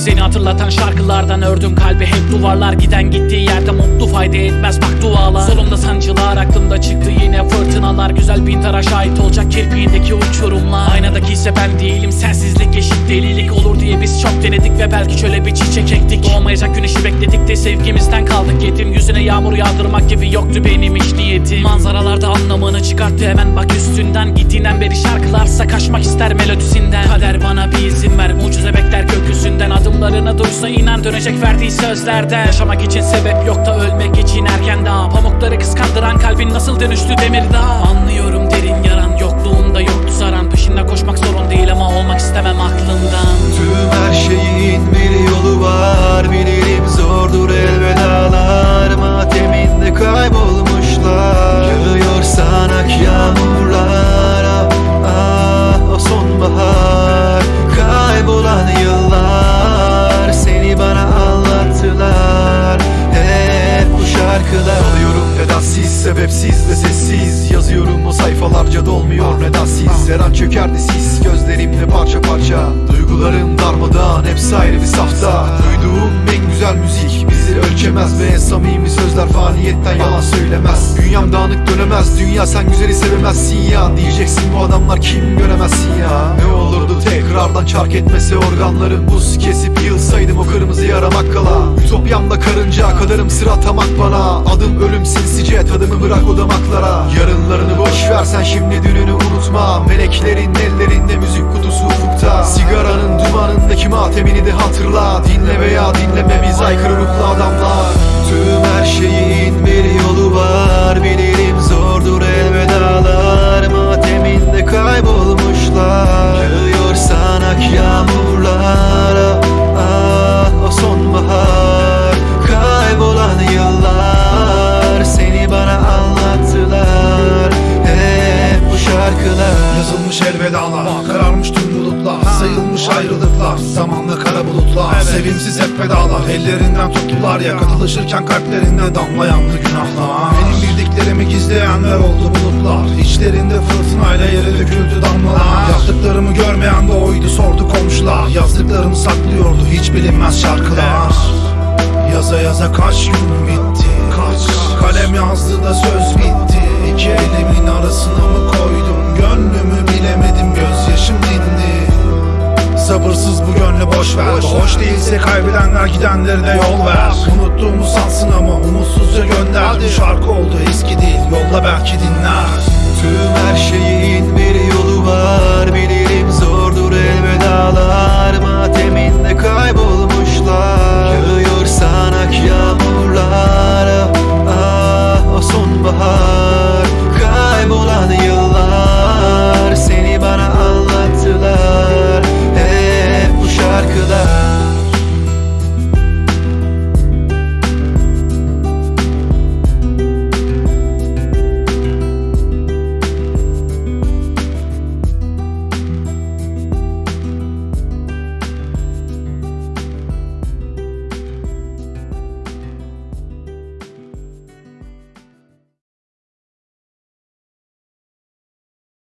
Seni hatırlatan şarkılardan ördüm kalbi. Hep duvarlar Giden gittiği yerde mutlu fayda etmez. Bak dualar. Solumda sancılar aklımda çıktı yine fırtınalar. Güzel bin tara şahit olacak kirpiğindeki uçurumlar Aynadaki ise ben değilim sensizlik eşit delilik Olur diye biz çok denedik ve belki şöyle bir çiçek ektik. Doğmayacak güneşi bekledik de sevgimizden kaldık. Yetim Yüzüne yağmur yağdırmak gibi yoktu benim hiç niyetim. Manzaralarda anlamını çıkarttı hemen. Bak üstünden Gittiğinden beri şarkılarsa kaçmak ister melodisinden. Kader bana bir izin ver mucize bekler Adımlarını duysa inan dönecek verdiği sözlerden Yaşamak için sebep yok da ölmek için erken daha. Pamukları kıskandıran kalbin nasıl dönüştü demir daha. Anlıyorum derin yaran sebepsiz ve sessiz. Yazıyorum o sayfalarca dolmuyor. Nedensiz Her an çökerdi sis. Gözlerimde parça parça. Duygularım darmadağın. Hepsi ayrı bir safta. Duyduğum en güzel müzik bizi ölçemez Ve en samimi sözler faniyetten yalan söylemez. Dünyam dağınık dönemez. Dünya sen güzeli sevemezsin ya. Diyeceksin bu adamlar kim göremezsin ya. Ne olurdu tekrardan çark etmese organlarım Buz kesip Ütopyamda karınca kadarım sıra tamak bana. Adım ölüm sinsice tadımı bırak o damaklara. Yarınlarını boş ver sen şimdi dününü unutma. Meleklerin ellerinde müzik kutusu ufukta. Sigaranın dumanındaki matemini de hatırla. Dinle veya dinleme biz aykırı ruhlu adamlar. Tüm her şeyin ayrılıklar Zamanla kara bulutlar Sevimsiz hep vedalar Ellerinden tuttular ya Katılışırken kalplerinde damlayandı günahlar. Benim bildiklerimi gizleyenler oldu bulutlar. İçlerinde fırtınayla yere döküldü damlalar. Yaptıklarımı görmeyen de oydu sordu komşular. Yazdıklarımı saklıyordu hiç bilinmez şarkılar. Yaza yaza kaç gün bitti Kaç? Kalem yazdı da söz Sabırsız bu gönlü boş ver. Hoş değilse kaybedenler gidenleri de yol ver. Unuttuğumu sansın ama umutsuzca gönder. Bu şarkı oldu eski değil. Yolla belki dinler. Tüm her şeyin bir yolu var Bilirim